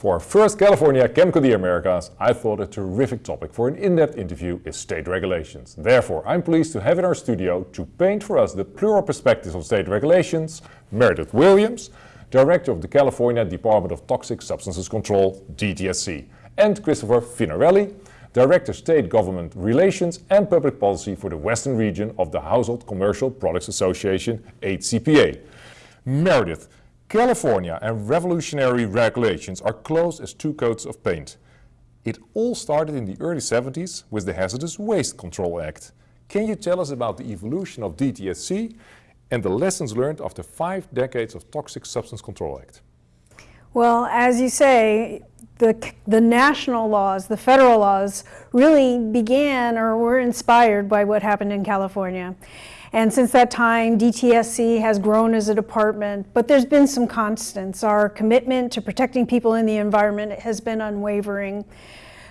For our first California ChemCon The Americas, I thought a terrific topic for an in-depth interview is state regulations. Therefore, I'm pleased to have in our studio to paint for us the plural perspectives of state regulations, Meredith Williams, Director of the California Department of Toxic Substances Control, DTSC, and Christopher Finarelli, Director State Government Relations and Public Policy for the Western Region of the Household Commercial Products Association, HCPA. Meredith, California and revolutionary regulations are close as two coats of paint. It all started in the early 70s with the Hazardous Waste Control Act. Can you tell us about the evolution of DTSC and the lessons learned after five decades of Toxic Substance Control Act? Well, as you say, the, the national laws, the federal laws, really began or were inspired by what happened in California. And since that time, DTSC has grown as a department, but there's been some constants. Our commitment to protecting people in the environment has been unwavering.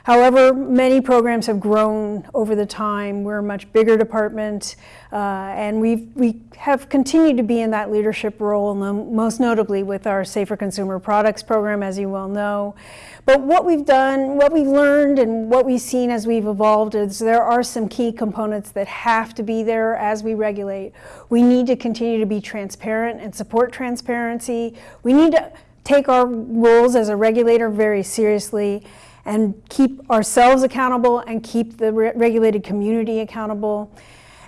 However, many programs have grown over the time. We're a much bigger department, uh, and we've, we have continued to be in that leadership role, most notably with our Safer Consumer Products program, as you well know. But what we've done, what we've learned, and what we've seen as we've evolved is there are some key components that have to be there as we regulate. We need to continue to be transparent and support transparency. We need to take our roles as a regulator very seriously and keep ourselves accountable and keep the re regulated community accountable.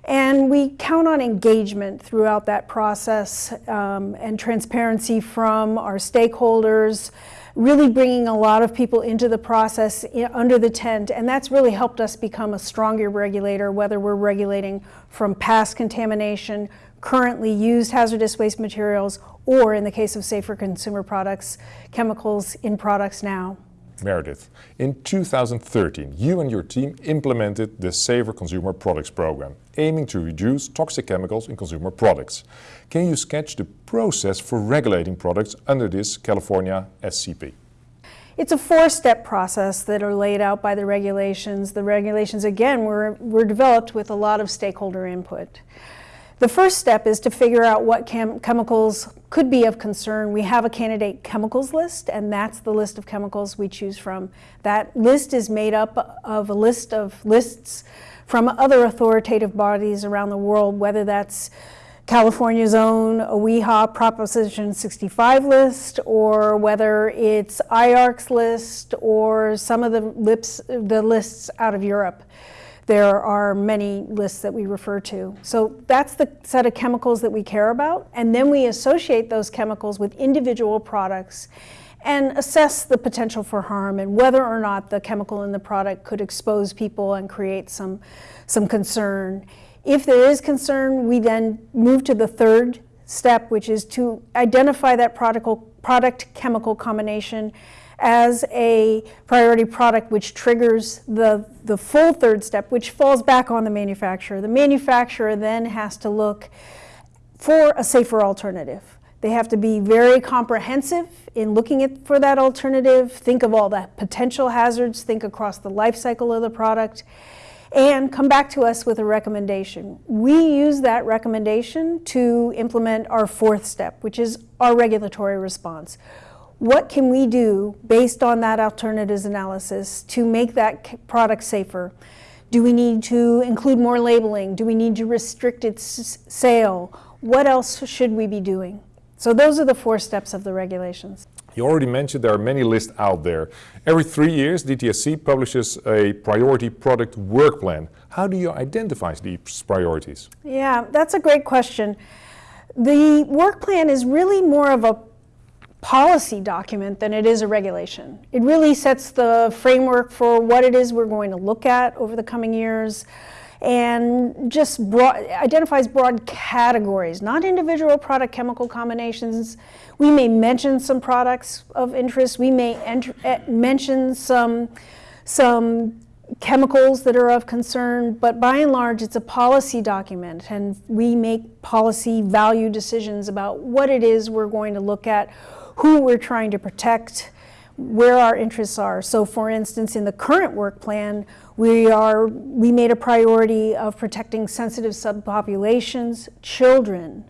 And we count on engagement throughout that process um, and transparency from our stakeholders, really bringing a lot of people into the process under the tent. And that's really helped us become a stronger regulator, whether we're regulating from past contamination, currently used hazardous waste materials, or in the case of safer consumer products, chemicals in products now. Meredith, in 2013 you and your team implemented the Safer Consumer Products program, aiming to reduce toxic chemicals in consumer products. Can you sketch the process for regulating products under this California SCP? It's a four-step process that are laid out by the regulations. The regulations, again, were, were developed with a lot of stakeholder input. The first step is to figure out what chem chemicals could be of concern. We have a candidate chemicals list, and that's the list of chemicals we choose from. That list is made up of a list of lists from other authoritative bodies around the world, whether that's California's own OEHHA Proposition 65 list, or whether it's IARC's list, or some of the, lips, the lists out of Europe there are many lists that we refer to. So that's the set of chemicals that we care about, and then we associate those chemicals with individual products and assess the potential for harm and whether or not the chemical in the product could expose people and create some, some concern. If there is concern, we then move to the third step, which is to identify that product, product chemical combination as a priority product which triggers the, the full third step, which falls back on the manufacturer. The manufacturer then has to look for a safer alternative. They have to be very comprehensive in looking at, for that alternative, think of all the potential hazards, think across the life cycle of the product, and come back to us with a recommendation. We use that recommendation to implement our fourth step, which is our regulatory response what can we do based on that alternatives analysis to make that product safer? Do we need to include more labeling? Do we need to restrict its sale? What else should we be doing? So those are the four steps of the regulations. You already mentioned there are many lists out there. Every three years, DTSC publishes a priority product work plan. How do you identify these priorities? Yeah, that's a great question. The work plan is really more of a policy document than it is a regulation. It really sets the framework for what it is we're going to look at over the coming years and just broad, identifies broad categories, not individual product chemical combinations. We may mention some products of interest. We may enter, uh, mention some, some chemicals that are of concern, but by and large it's a policy document and we make policy value decisions about what it is we're going to look at, who we're trying to protect, where our interests are. So for instance, in the current work plan, we, are, we made a priority of protecting sensitive subpopulations, children,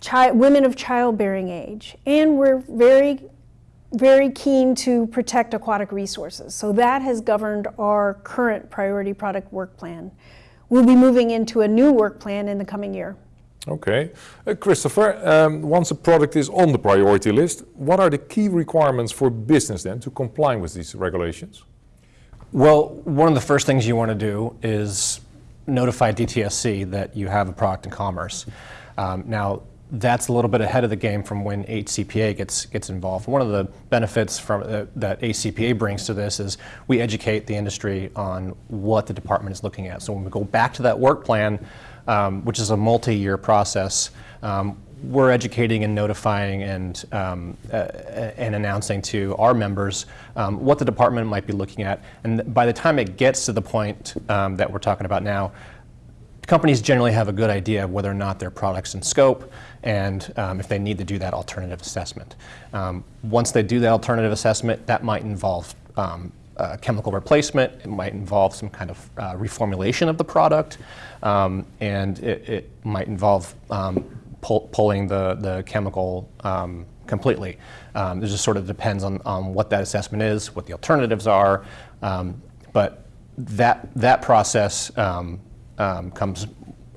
child, women of childbearing age, and we're very very keen to protect aquatic resources. So that has governed our current priority product work plan. We'll be moving into a new work plan in the coming year. Okay. Uh, Christopher, um, once a product is on the priority list, what are the key requirements for business then to comply with these regulations? Well, one of the first things you want to do is notify DTSC that you have a product in commerce. Um, now, that's a little bit ahead of the game from when HCPA gets gets involved. One of the benefits from uh, that HCPA brings to this is we educate the industry on what the department is looking at. So when we go back to that work plan, um, which is a multi-year process, um, we're educating and notifying and um, uh, and announcing to our members um, what the department might be looking at. And by the time it gets to the point um, that we're talking about now, companies generally have a good idea of whether or not their products in scope and um, if they need to do that alternative assessment. Um, once they do that alternative assessment, that might involve um, uh, chemical replacement, it might involve some kind of uh, reformulation of the product, um, and it, it, might involve um, pull, pulling the, the chemical um, completely. it just sort of depends on, on what that assessment is, what the alternatives are, but that, that process comes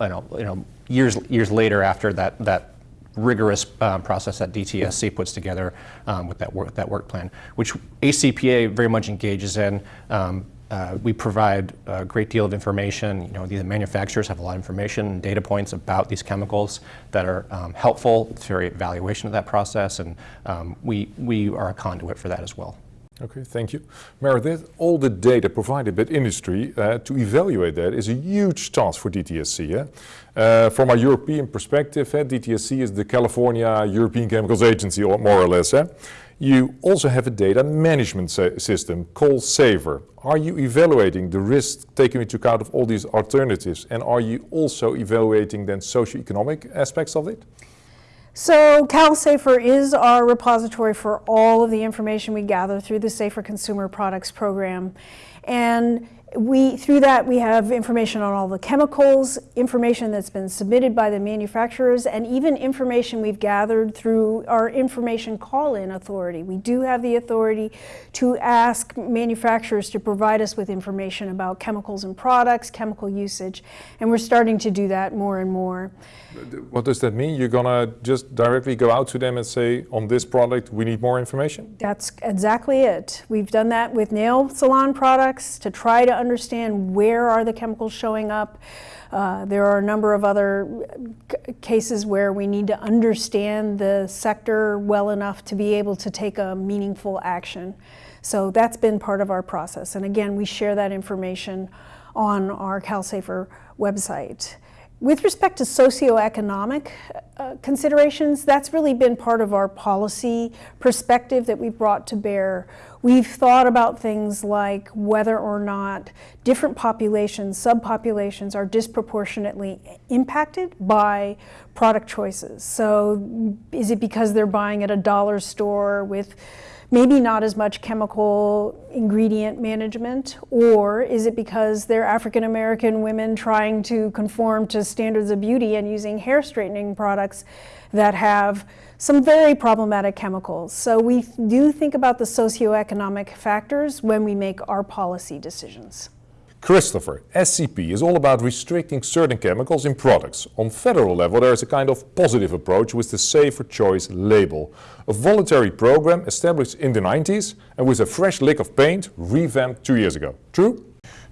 you know, you know, years, years later after that, that rigorous um, process that DTSC puts together um, with that work, that work plan, which HCPA very much engages in. Um, uh, we provide a great deal of information. You know, the manufacturers have a lot of information and data points about these chemicals that are um, helpful to evaluation of that process, and um, we, we are a conduit for that as well. Okay, thank you. Meredith, all the data provided by industry uh, to evaluate that is a huge task for DTSC. Yeah? Uh, from a European perspective, uh, DTSC is the California European Chemicals Agency, or more or less. Eh? You also have a data management system called SAVER. Are you evaluating the risks taking into account of all these alternatives? And are you also evaluating then socio-economic aspects of it? So CalSafer is our repository for all of the information we gather through the Safer Consumer Products Program. And we, through that, we have information on all the chemicals, information that's been submitted by the manufacturers, and even information we've gathered through our information call-in authority. We do have the authority to ask manufacturers to provide us with information about chemicals and products, chemical usage, and we're starting to do that more and more. What does that mean? You're gonna just directly go out to them and say, on this product, we need more information? That's exactly it. We've done that with nail salon products to try to understand where are the chemicals showing up. Uh, there are a number of other cases where we need to understand the sector well enough to be able to take a meaningful action. So that's been part of our process. And again, we share that information on our CalSafer website. With respect to socioeconomic uh, considerations, that's really been part of our policy perspective that we've brought to bear. We've thought about things like whether or not different populations, subpopulations, are disproportionately impacted by product choices. So is it because they're buying at a dollar store with maybe not as much chemical ingredient management, or is it because they're African American women trying to conform to standards of beauty and using hair straightening products that have some very problematic chemicals. So we do think about the socioeconomic factors when we make our policy decisions. Christopher, SCP is all about restricting certain chemicals in products. On federal level there is a kind of positive approach with the Safer Choice label. A voluntary program established in the 90s and with a fresh lick of paint revamped two years ago. True?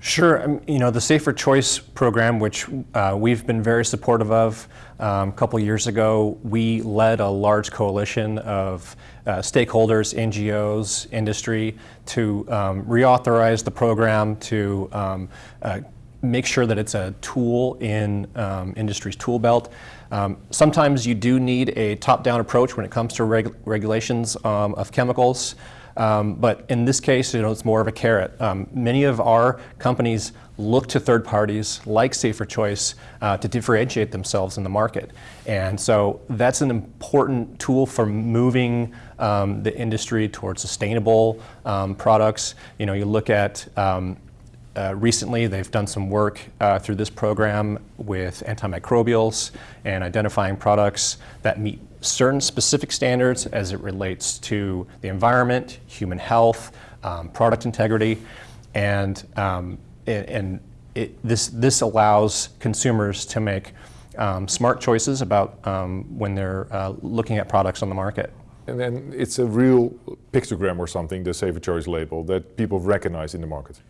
Sure. Um, you know, the Safer Choice program, which uh, we've been very supportive of, um, a couple years ago, we led a large coalition of uh, stakeholders, NGOs, industry to um, reauthorize the program to um, uh, make sure that it's a tool in um, industry's tool belt. Um, sometimes you do need a top-down approach when it comes to reg regulations of chemicals. Um, but in this case, you know, it's more of a carrot. Um, many of our companies look to third parties like Safer Choice uh, to differentiate themselves in the market. And so that's an important tool for moving um, the industry towards sustainable um, products. You know, you look at um, uh, recently, they've done some work uh, through this program with antimicrobials and identifying products that meet certain specific standards as it relates to the environment, human health, um, product integrity, and, um, and, and it, this, this allows consumers to make um, smart choices about um, when they're uh, looking at products on the market. And then it's a real pictogram or something, the Safer Choice label, that people recognize in the market.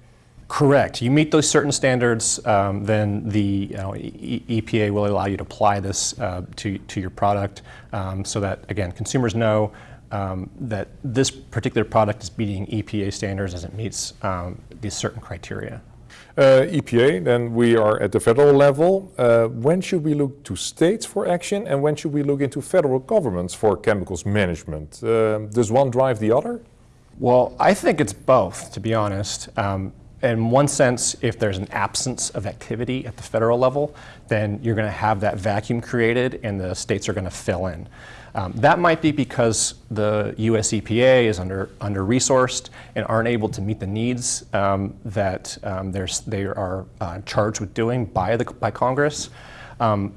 Correct. You meet those certain standards, um, then the you know, e EPA will allow you to apply this uh, to, to your product um, so that, again, consumers know um, that this particular product is meeting EPA standards as it meets um, these certain criteria. Uh, EPA, then we are at the federal level. Uh, when should we look to states for action and when should we look into federal governments for chemicals management? Uh, does one drive the other? Well, I think it's both, to be honest. Um, in one sense, if there's an absence of activity at the federal level, then you're going to have that vacuum created and the states are going to fill in. Um, that might be because the US EPA is under, under resourced and aren't able to meet the needs um, that um, they are uh, charged with doing by, the, by Congress. Um,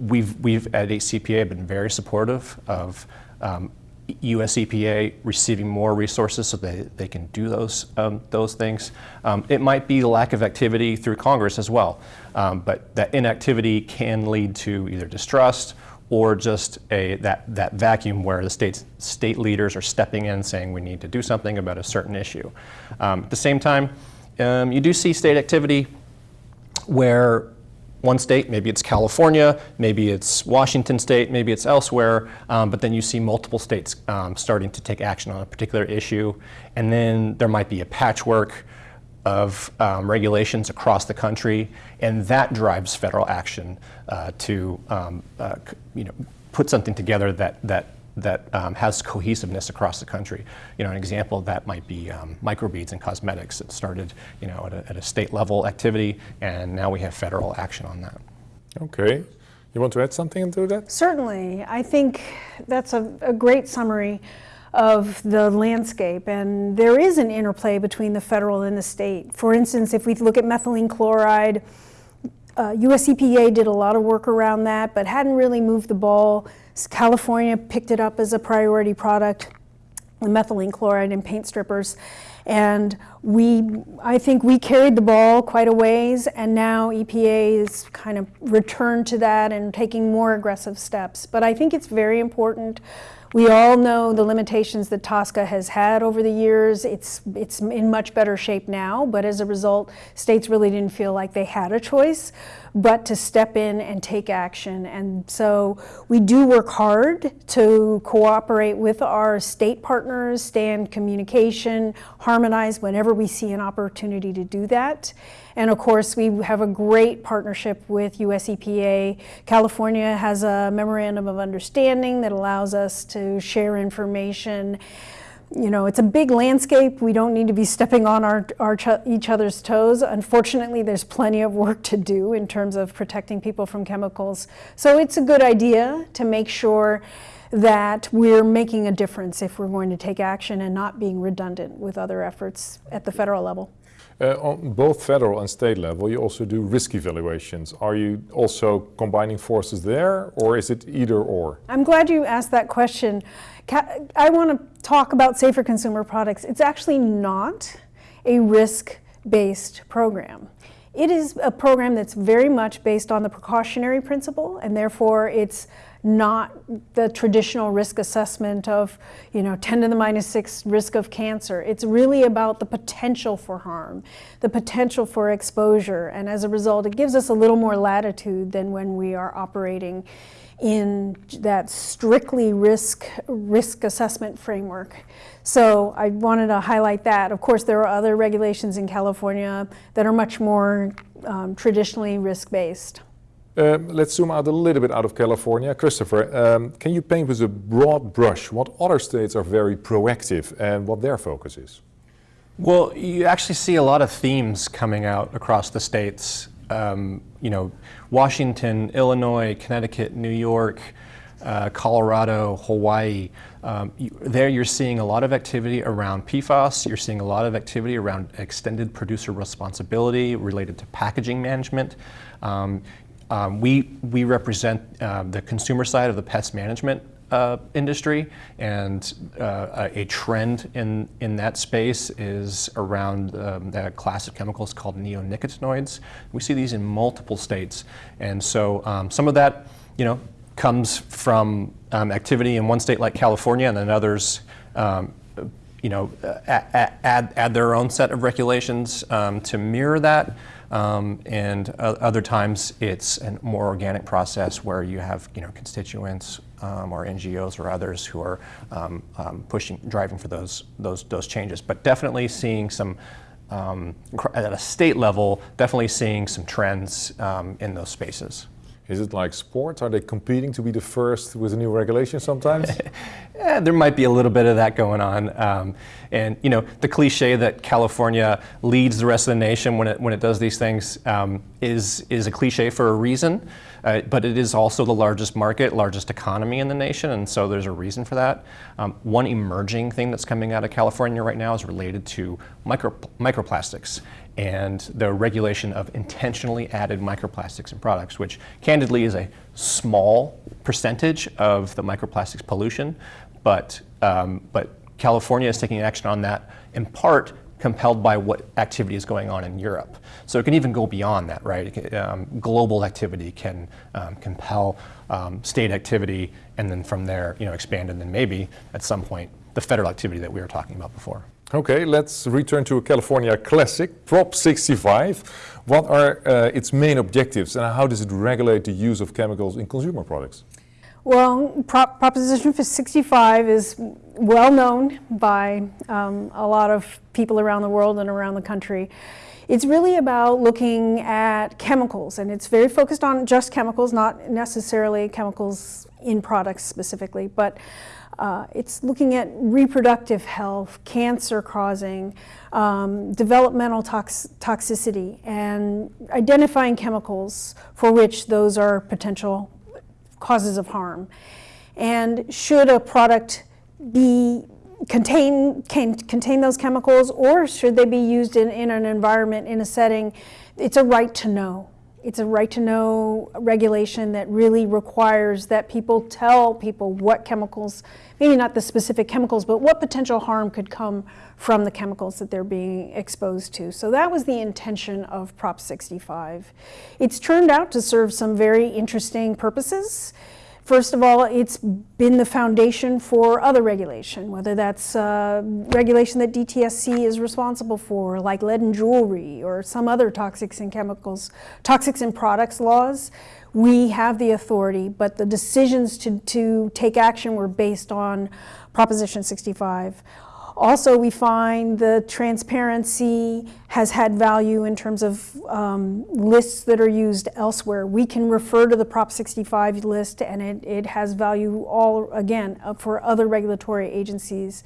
we've, we've at HCPA been very supportive of um, US EPA receiving more resources so they, they can do those, um, those things. Um, it might be lack of activity through Congress as well, um, but that inactivity can lead to either distrust or just a, that, that vacuum where the state's, state leaders are stepping in saying we need to do something about a certain issue. Um, at the same time, um, you do see state activity where one state, maybe it's California, maybe it's Washington state, maybe it's elsewhere, um, but then you see multiple states um, starting to take action on a particular issue, and then there might be a patchwork of um, regulations across the country, and that drives federal action uh, to um, uh, you know, put something together that, that, that um, has cohesiveness across the country. You know, an example of that might be um, microbeads in cosmetics that started you know, at a, at a state level activity, and now we have federal action on that. Okay. You want to add something to that? Certainly. I think that's a, a great summary of the landscape. And there is an interplay between the federal and the state. For instance, if we look at methylene chloride, uh, US EPA did a lot of work around that, but hadn't really moved the ball. California picked it up as a priority product, the methylene chloride and paint strippers. And we, I think we carried the ball quite a ways, and now EPA is kind of returned to that and taking more aggressive steps. But I think it's very important we all know the limitations that TSCA has had over the years. It's, it's in much better shape now, but as a result, states really didn't feel like they had a choice but to step in and take action. And so we do work hard to cooperate with our state partners, stay in communication, harmonize whenever we see an opportunity to do that. And of course, we have a great partnership with US EPA. California has a memorandum of understanding that allows us to share information. You know, it's a big landscape. We don't need to be stepping on our, our each other's toes. Unfortunately, there's plenty of work to do in terms of protecting people from chemicals. So it's a good idea to make sure that we're making a difference if we're going to take action and not being redundant with other efforts at the federal level. Uh, on both federal and state level, you also do risk evaluations. Are you also combining forces there, or is it either or? I'm glad you asked that question. I want to talk about safer consumer products. It's actually not a risk-based program. It is a program that's very much based on the precautionary principle, and therefore it's not the traditional risk assessment of, you know, 10 to the minus 6 risk of cancer. It's really about the potential for harm, the potential for exposure, and as a result, it gives us a little more latitude than when we are operating in that strictly risk risk assessment framework. So I wanted to highlight that. Of course, there are other regulations in California that are much more um, traditionally risk-based. Um, let's zoom out a little bit out of California. Christopher, um, can you paint with a broad brush what other states are very proactive and what their focus is? Well, you actually see a lot of themes coming out across the states. Um, you know, Washington, Illinois, Connecticut, New York, uh, Colorado, Hawaii, um, you, there you're seeing a lot of activity around PFAS. You're seeing a lot of activity around extended producer responsibility related to packaging management. Um, um, we, we represent uh, the consumer side of the pest management uh, industry, and uh, a trend in, in that space is around um, the class of chemicals called neonicotinoids. We see these in multiple states, and so um, some of that, you know, comes from um, activity in one state like California, and then others, um, you know, add, add, add their own set of regulations um, to mirror that. Um, and uh, other times it's a more organic process where you have you know constituents um, or NGOs or others who are um, um, pushing, driving for those those those changes. But definitely seeing some um, at a state level, definitely seeing some trends um, in those spaces. Is it like sports? Are they competing to be the first with a new regulation sometimes? yeah, there might be a little bit of that going on. Um, and you know, the cliche that California leads the rest of the nation when it when it does these things um, is is a cliche for a reason. Uh, but it is also the largest market, largest economy in the nation, and so there's a reason for that. Um, one emerging thing that's coming out of California right now is related to micro, microplastics and the regulation of intentionally added microplastics in products, which candidly is a small percentage of the microplastics pollution, but, um, but California is taking action on that in part compelled by what activity is going on in Europe. So it can even go beyond that, right? Can, um, global activity can um, compel um, state activity and then from there, you know, expand and then maybe at some point the federal activity that we were talking about before. Okay, let's return to a California classic, Prop 65. What are uh, its main objectives and how does it regulate the use of chemicals in consumer products? Well, Prop Proposition 65 is well known by um, a lot of people around the world and around the country. It's really about looking at chemicals, and it's very focused on just chemicals, not necessarily chemicals in products specifically, but uh, it's looking at reproductive health, cancer causing, um, developmental tox toxicity, and identifying chemicals for which those are potential causes of harm. And should a product be contain, can, contain those chemicals or should they be used in, in an environment, in a setting, it's a right to know. It's a right to know regulation that really requires that people tell people what chemicals, maybe not the specific chemicals, but what potential harm could come from the chemicals that they're being exposed to. So that was the intention of Prop 65. It's turned out to serve some very interesting purposes. First of all, it's been the foundation for other regulation, whether that's uh, regulation that DTSC is responsible for, like lead and jewelry or some other toxics and chemicals, toxics and products laws. We have the authority, but the decisions to, to take action were based on Proposition 65. Also, we find the transparency has had value in terms of um, lists that are used elsewhere. We can refer to the Prop 65 list and it, it has value all, again, uh, for other regulatory agencies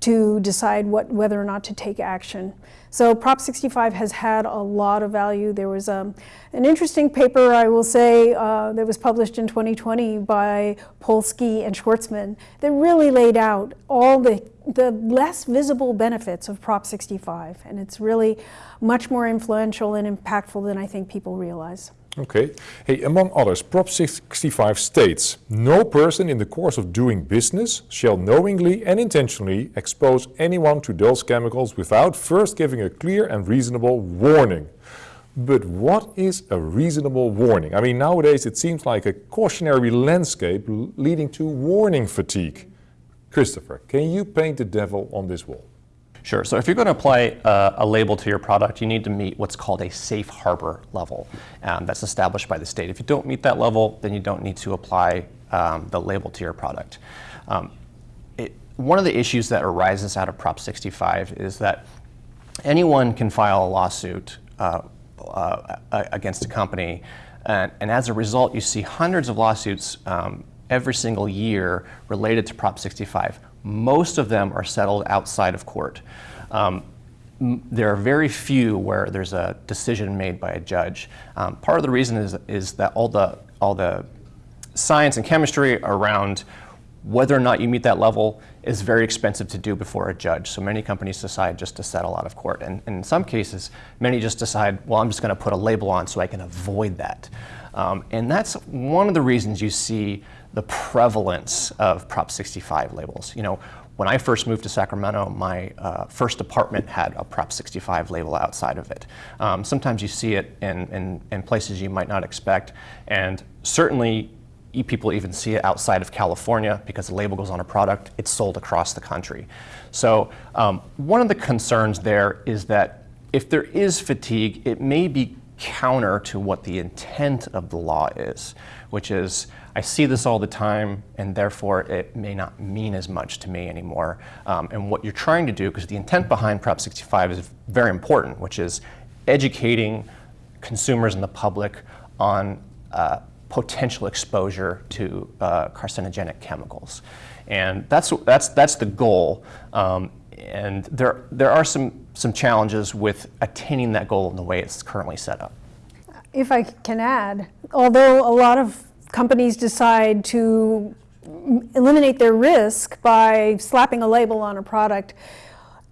to decide what, whether or not to take action. So Prop 65 has had a lot of value. There was um, an interesting paper, I will say, uh, that was published in 2020 by Polsky and Schwarzman that really laid out all the, the less visible benefits of Prop 65. And it's really much more influential and impactful than I think people realize. Okay. Hey, among others, Prop 65 states, no person in the course of doing business shall knowingly and intentionally expose anyone to those chemicals without first giving a clear and reasonable warning. But what is a reasonable warning? I mean, nowadays it seems like a cautionary landscape leading to warning fatigue. Christopher, can you paint the devil on this wall? Sure. So if you're going to apply uh, a label to your product, you need to meet what's called a safe harbor level um, that's established by the state. If you don't meet that level, then you don't need to apply um, the label to your product. Um, it, one of the issues that arises out of Prop 65 is that anyone can file a lawsuit uh, uh, against a company, and, and, as a result, you see hundreds of lawsuits um, every single year related to Prop 65 most of them are settled outside of court. Um, there are very few where there's a decision made by a judge. Um, part of the reason is, is that all the, all the science and chemistry around whether or not you meet that level is very expensive to do before a judge. So many companies decide just to settle out of court. And, and in some cases, many just decide, well, I'm just going to put a label on so I can avoid that. Um, and that's one of the reasons you see the prevalence of Prop 65 labels. You know, when I first moved to Sacramento, my uh, first apartment had a Prop 65 label outside of it. Um, sometimes you see it in, in, in, places you might not expect, and certainly people even see it outside of California because the label goes on a product, it's sold across the country. So um, one of the concerns there is that if there is fatigue, it may be counter to what the intent of the law is, which is I see this all the time and therefore it may not mean as much to me anymore. Um, and what you're trying to do, because the intent behind Prop 65 is very important, which is educating consumers and the public on uh, potential exposure to uh, carcinogenic chemicals. And that's, that's, that's the goal. Um, and there, there are some, some challenges with attaining that goal in the way it's currently set up. If I can add, although a lot of companies decide to eliminate their risk by slapping a label on a product,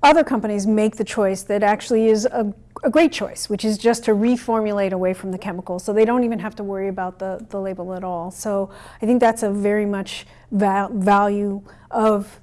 other companies make the choice that actually is a, a, great choice, which is just to reformulate away from the chemical. So they don't even have to worry about the, the label at all. So I think that's a very much val value of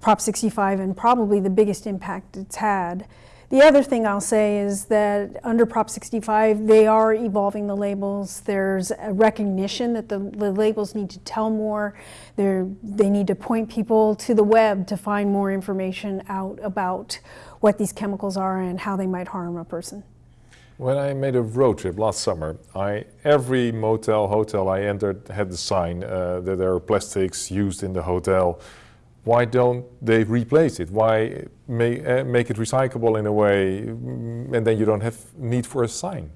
Prop 65 and probably the biggest impact it's had. The other thing I'll say is that under Prop 65, they are evolving the labels. There's a recognition that the, the labels need to tell more. They're, they need to point people to the web to find more information out about what these chemicals are and how they might harm a person. When I made a road trip last summer, I, every motel, hotel I entered had the sign uh, that there are plastics used in the hotel why don't they replace it? Why may, uh, make it recyclable in a way mm, and then you don't have need for a sign?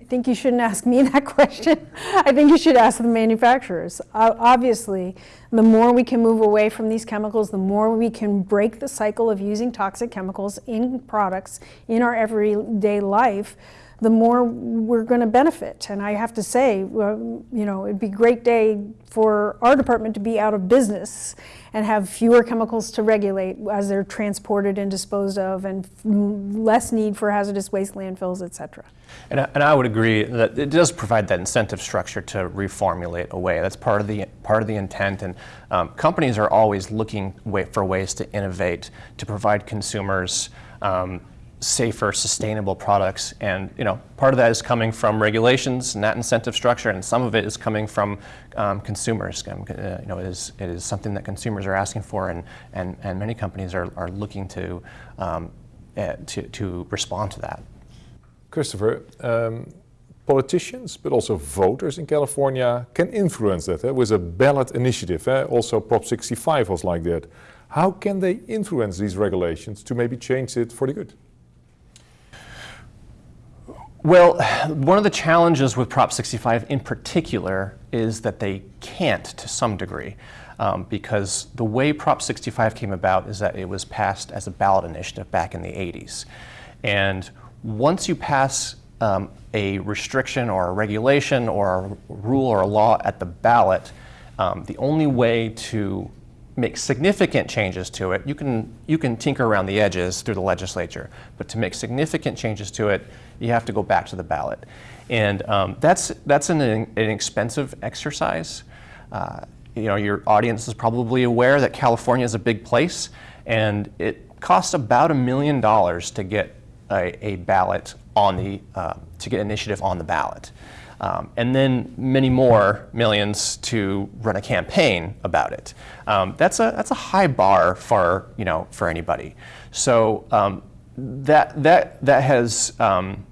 I think you shouldn't ask me that question. I think you should ask the manufacturers. Uh, obviously, the more we can move away from these chemicals, the more we can break the cycle of using toxic chemicals in products in our everyday life, the more we're going to benefit. And I have to say, you know, it'd be a great day for our department to be out of business and have fewer chemicals to regulate as they're transported and disposed of and less need for hazardous waste landfills, et cetera. And I, and I would agree that it does provide that incentive structure to reformulate away. That's part of the, part of the intent. And um, companies are always looking for ways to innovate, to provide consumers um, safer, sustainable products. And you know, part of that is coming from regulations and that incentive structure, and some of it is coming from um, consumers. Um, uh, you know, it is, it is something that consumers are asking for, and, and, and many companies are, are looking to, um, uh, to, to respond to that. Christopher, um, politicians, but also voters in California can influence that. Eh? With a ballot initiative, eh? also Prop 65 was like that. How can they influence these regulations to maybe change it for the good? Well, one of the challenges with Prop 65 in particular is that they can't to some degree. Um, because the way Prop 65 came about is that it was passed as a ballot initiative back in the 80s. And once you pass um, a restriction or a regulation or a rule or a law at the ballot, um, the only way to make significant changes to it, you can, you can tinker around the edges through the legislature, but to make significant changes to it, you have to go back to the ballot. And um, that's, that's an, an expensive exercise. Uh, you know, your audience is probably aware that California is a big place, and it costs about a million dollars to get a, a ballot on the, uh, to get initiative on the ballot. Um, and then many more millions to run a campaign about it. Um, that's, a, that's a high bar for, you know, for anybody. So um, that, that, that, has, um,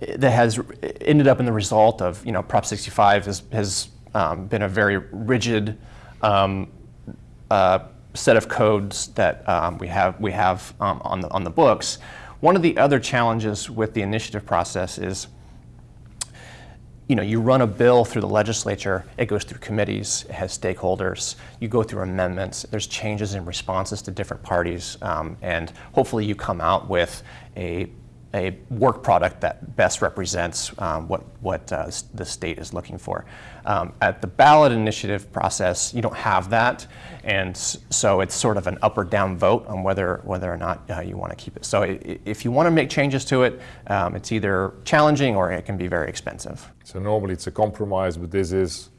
that has ended up in the result of, you know, Prop 65 has, has um, been a very rigid um, uh, set of codes that we have, we have on, the, on the books. One of the other challenges with the initiative process is you know, you run a bill through the legislature, it goes through committees, it has stakeholders, you go through amendments, there's changes in responses to different parties, um, and hopefully you come out with a a work product that best represents um, what, what uh, the state is looking for. Um, at the ballot initiative process, you don't have that, and so it's sort of an up or down vote on whether, whether or not uh, you want to keep it. So if you want to make changes to it, um, it's either challenging or it can be very expensive. So normally it's a compromise, but this is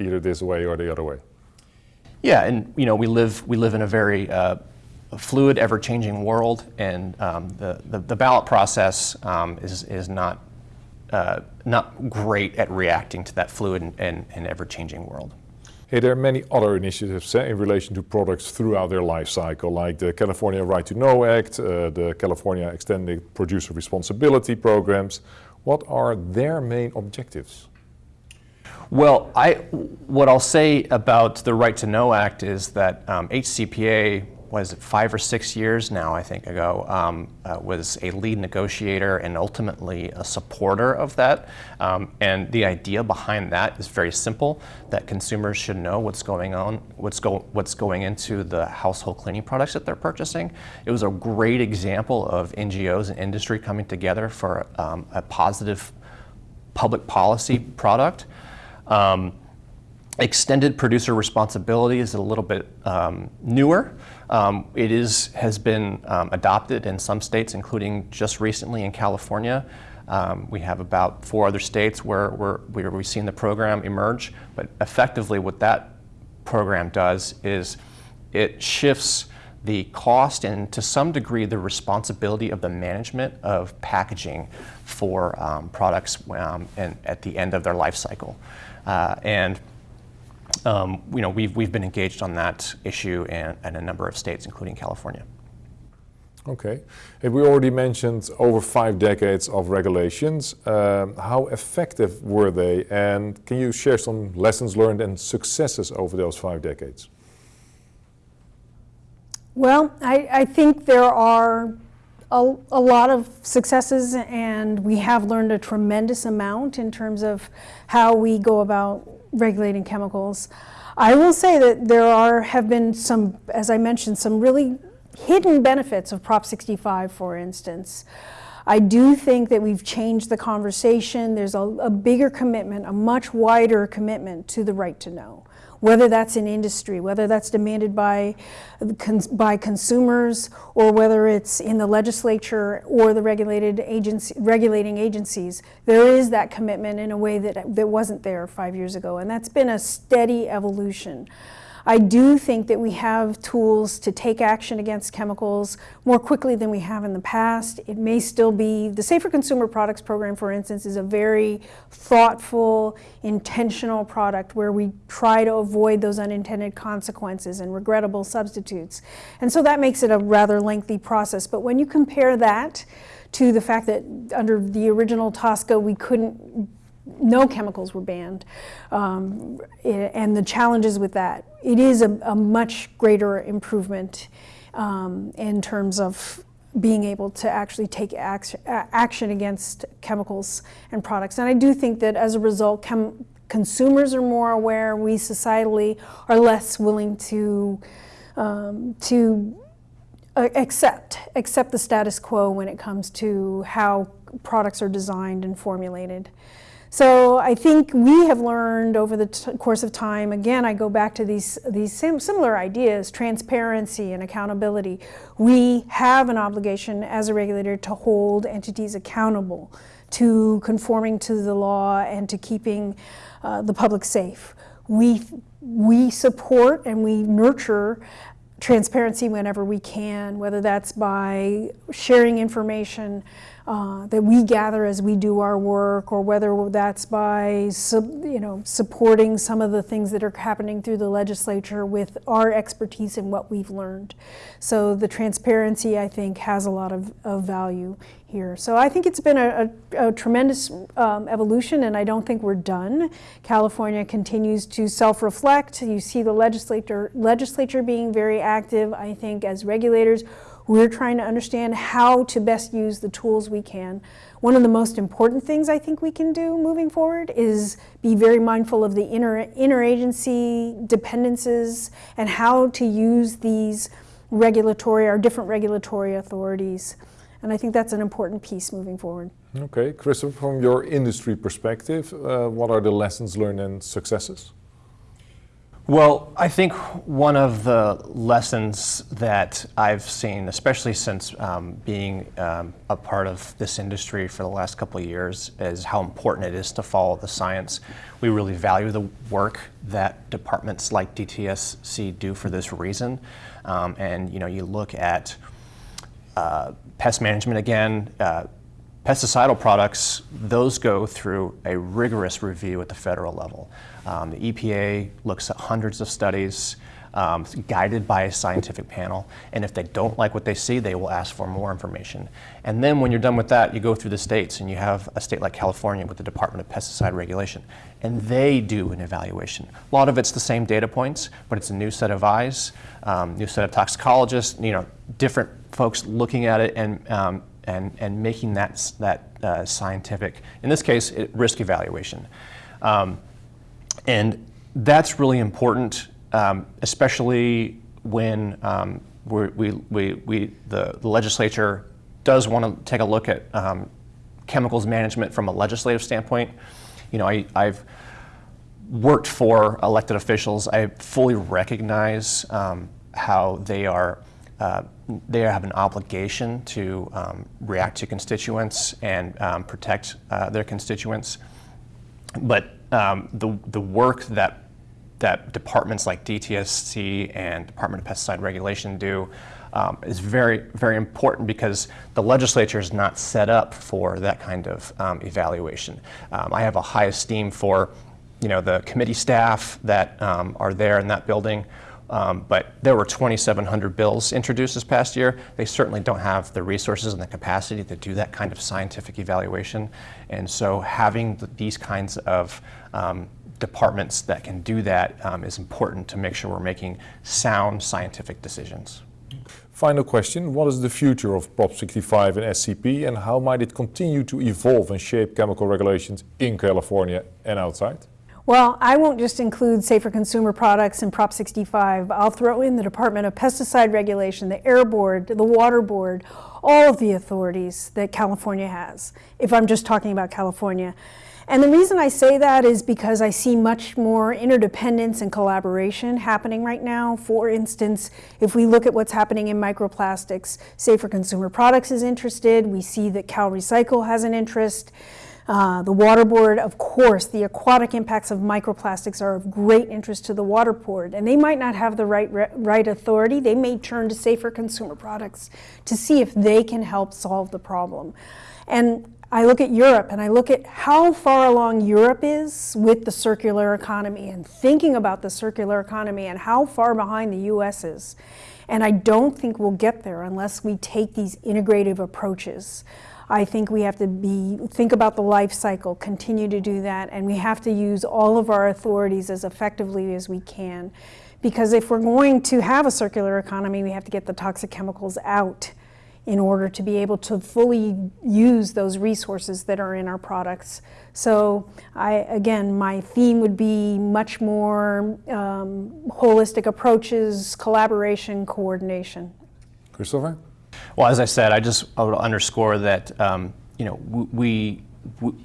either this way or the other way. Yeah, and you know we live we live in a very uh, fluid, ever-changing world, and um, the, the, the ballot process um, is is not uh, not great at reacting to that fluid and, and, and ever-changing world. Hey, there are many other initiatives eh, in relation to products throughout their life cycle, like the California Right to Know Act, uh, the California Extended Producer Responsibility programs. What are their main objectives? Well, I, what I'll say about the Right to Know Act is that um, HCPA was it, five or six years now, I think ago, um, uh, was a lead negotiator and ultimately a supporter of that. Um, and the idea behind that is very simple: that consumers should know what's going on, what's go, what's going into the household cleaning products that they're purchasing. It was a great example of NGOs and industry coming together for um, a positive public policy product. Um, extended producer responsibility is a little bit um, newer. Um, it is, has been um, adopted in some states, including just recently in California. Um, we have about four other states where, where, where we've seen the program emerge. But effectively, what that program does is it shifts the cost and to some degree the responsibility of the management of packaging for um, products um, and at the end of their life cycle. Uh, and um, you know, we've, we've been engaged on that issue in, in a number of states, including California. Okay. And we already mentioned over five decades of regulations. Um, how effective were they? And can you share some lessons learned and successes over those five decades? Well, I, I think there are a, a, lot of successes and we have learned a tremendous amount in terms of how we go about regulating chemicals. I will say that there are have been some, as I mentioned, some really hidden benefits of Prop 65, for instance. I do think that we've changed the conversation. There's a, a bigger commitment, a much wider commitment to the right to know whether that's in industry, whether that's demanded by, by consumers, or whether it's in the legislature or the regulated agency, regulating agencies, there is that commitment in a way that, that wasn't there five years ago. And that's been a steady evolution. I do think that we have tools to take action against chemicals more quickly than we have in the past. It may still be, the Safer Consumer Products Program, for instance, is a very thoughtful, intentional product where we try to avoid those unintended consequences and regrettable substitutes. And so that makes it a rather lengthy process. But when you compare that to the fact that under the original TSCA we couldn't no chemicals were banned, um, and the challenges with that. It is a, a much greater improvement um, in terms of being able to actually take action, action against chemicals and products. And I do think that as a result, consumers are more aware, we societally are less willing to, um, to uh, accept, accept the status quo when it comes to how products are designed and formulated. So I think we have learned over the course of time, again, I go back to these, these sim similar ideas, transparency and accountability. We have an obligation as a regulator to hold entities accountable to conforming to the law and to keeping uh, the public safe. We, we support and we nurture transparency whenever we can, whether that's by sharing information, uh, that we gather as we do our work, or whether that's by you know supporting some of the things that are happening through the legislature with our expertise and what we've learned. So the transparency, I think, has a lot of, of value here. So I think it's been a, a, a tremendous um, evolution, and I don't think we're done. California continues to self-reflect. You see the legislature legislature being very active. I think as regulators we're trying to understand how to best use the tools we can. One of the most important things I think we can do moving forward is be very mindful of the inter interagency dependencies and how to use these regulatory, our different regulatory authorities And I think that's an important piece moving forward. Okay, Christopher, from your industry perspective, uh, what are the lessons learned and successes? Well, I think one of the lessons that I've seen, especially since um, being um, a part of this industry for the last couple of years, is how important it is to follow the science. We really value the work that departments like DTSC do for this reason. Um, and you know, you look at uh, pest management again, uh, Pesticidal products, those go through a rigorous review at the federal level. Um, the EPA looks at hundreds of studies, um, guided by a scientific panel, and if they don't like what they see, they will ask for more information. And then when you're done with that, you go through the states, and you have a state like California with the Department of Pesticide Regulation, and they do an evaluation. A lot of it's the same data points, but it's a new set of eyes, um, new set of toxicologists, you know, different folks looking at it and um, and, and making that, that uh, scientific, in this case, it, risk evaluation. Um, and that's really important, um, especially when um, we, we, we, the, the, legislature does want to take a look at um, chemicals management from a legislative standpoint. You know, I, I've worked for elected officials. I fully recognize um, how they are uh, they have an obligation to um, react to constituents and um, protect uh, their constituents. But um, the, the work that, that departments like DTSC and Department of Pesticide Regulation do um, is very, very important because the legislature is not set up for that kind of um, evaluation. Um, I have a high esteem for you know, the committee staff that are there in that building um, but there were 2,700 bills introduced this past year. They certainly don't have the resources and the capacity to do that kind of scientific evaluation. And so having the, these kinds of um, departments that can do that um, is important to make sure we're making sound scientific decisions. Final question, what is the future of Prop 65 and SCP and how might it continue to evolve and shape chemical regulations in California and outside? Well, I won't just include safer consumer products and Prop 65. I'll throw in the Department of Pesticide Regulation, the Air Board, the Water Board, all of the authorities that California has, if I'm just talking about California. And the reason I say that is because I see much more interdependence and collaboration happening right now. For instance, if we look at what's happening in microplastics, Safer Consumer Products is interested. We see that CalRecycle has an interest. Uh, the water board, of course, the aquatic impacts of microplastics are of great interest to the water board, and they might not have the right, right authority. They may turn to safer consumer products to see if they can help solve the problem. And I look at Europe and I look at how far along Europe is with the circular economy and thinking about the circular economy and how far behind the US is. And I don't think we'll get there unless we take these integrative approaches. I think we have to be think about the life cycle, continue to do that, and we have to use all of our authorities as effectively as we can. Because if we're going to have a circular economy, we have to get the toxic chemicals out in order to be able to fully use those resources that are in our products. So I, again, my theme would be much more um, holistic approaches, collaboration, coordination. Christopher? Well, as I said, I just I would underscore that um, you know we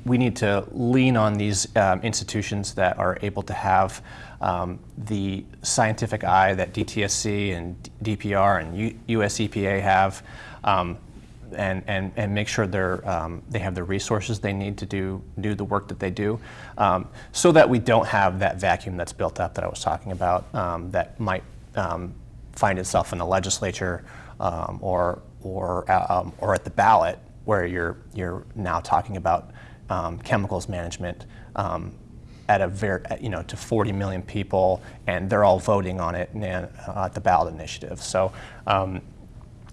we need to lean on these um, institutions that are able to have um, the scientific eye that DTSC and DPR and US EPA have, um, and, and, and make sure they're, um, they have the resources they need to do, do the work that they do, um, so that we don't have that vacuum that's built up that I was talking about um, that might find itself in the legislature or or, um, or at the ballot where you're, you're now talking about um, chemicals management um, at a very, you know, to 40 million people, and they're all voting on it uh, at the ballot initiative. So, um,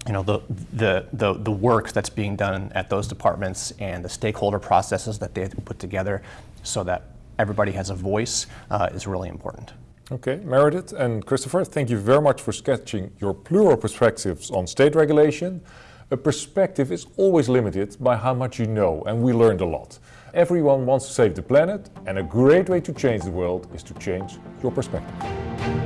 you know, the, the, the, the work that's being done at those departments and the stakeholder processes that they put together so that everybody has a voice uh, is really important. Okay, Meredith and Christopher, thank you very much for sketching your plural perspectives on state regulation. A perspective is always limited by how much you know, and we learned a lot. Everyone wants to save the planet, and a great way to change the world is to change your perspective.